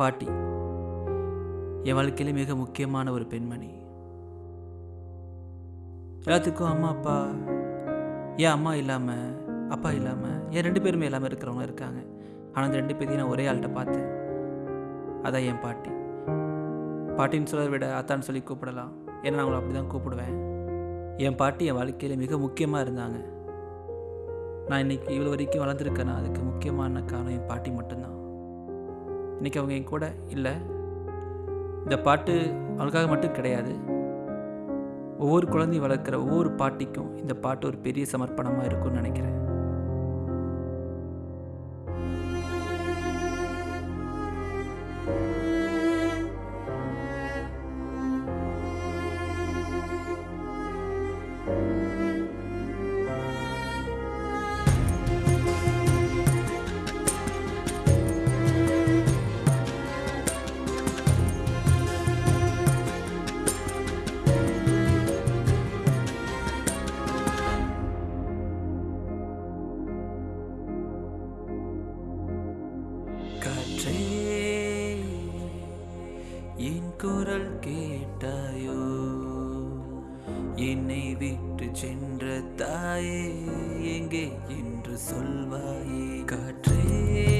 பாட்டி. என் வாழ்க்கையிலே மிக முக்கியமான ஒரு பெண்மணி. எல்லாத்துக்கும் அம்மா அப்பா ஏன் அம்மா இல்லாமல் அப்பா இல்லாமல் ஏன் ரெண்டு பேருமே இல்லாமல் இருக்கிறவங்க இருக்காங்க. ஆனால் அந்த ரெண்டு பேரையும் நான் ஒரே ஆள்கிட்ட பார்த்தேன். அதான் என் பாட்டி. பாட்டின்னு சொல்கிறத விட அத்தான்னு சொல்லி கூப்பிடலாம். ஏன்னா நான் அவங்கள அப்படி தான் கூப்பிடுவேன். என் பாட்டி என் வாழ்க்கையில் மிக முக்கியமாக இருந்தாங்க. நான் இன்னைக்கு இவ்வளோ வரைக்கும் வளர்ந்துருக்கேன்னா அதுக்கு முக்கியமான காரணம் என் பாட்டி மட்டும்தான். இன்றைக்கி அவங்க என் கூட இல்லை. இந்த பாட்டு அவளுக்காக மட்டும் கிடையாது. ஒவ்வொரு குழந்தையும் வளர்க்குற ஒவ்வொரு பாட்டிக்கும் இந்த பாட்டு ஒரு பெரிய சமர்ப்பணமாக இருக்கும்னு நினைக்கிறேன். என் குரல் கேட்டாயோ? என்னை விட்டு சென்ற தாயே எங்கே என்று சொல்வாயே? காற்றே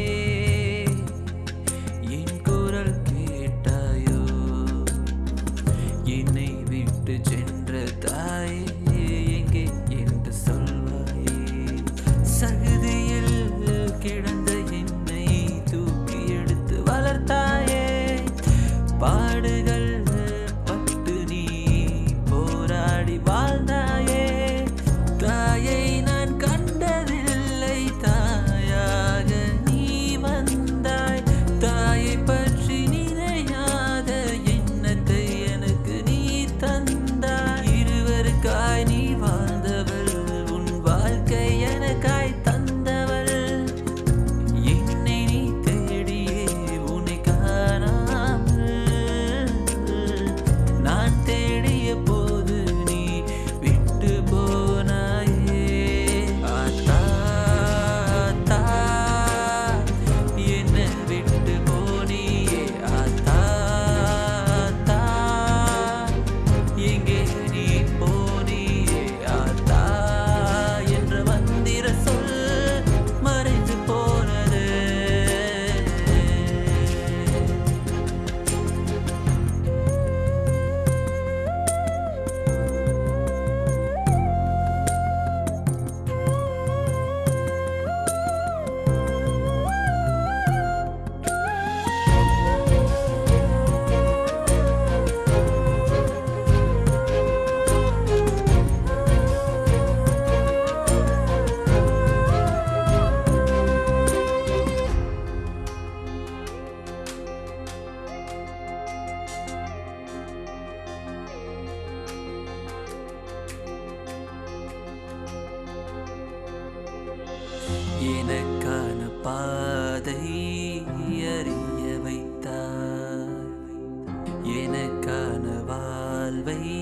எனக்கான வாழ்வை.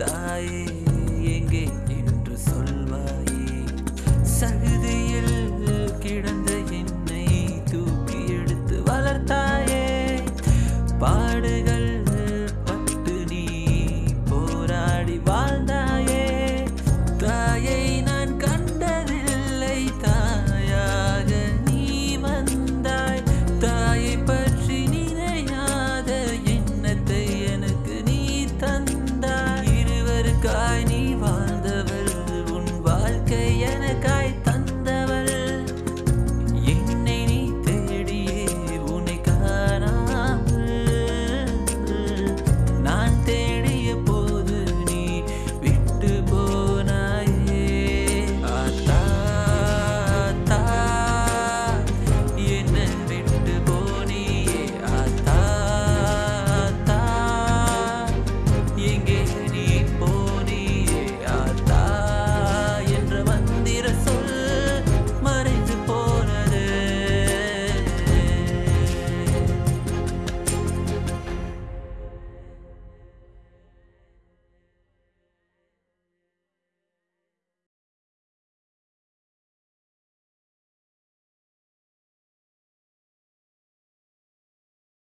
ತಾಯೇ ಎಂಗೆ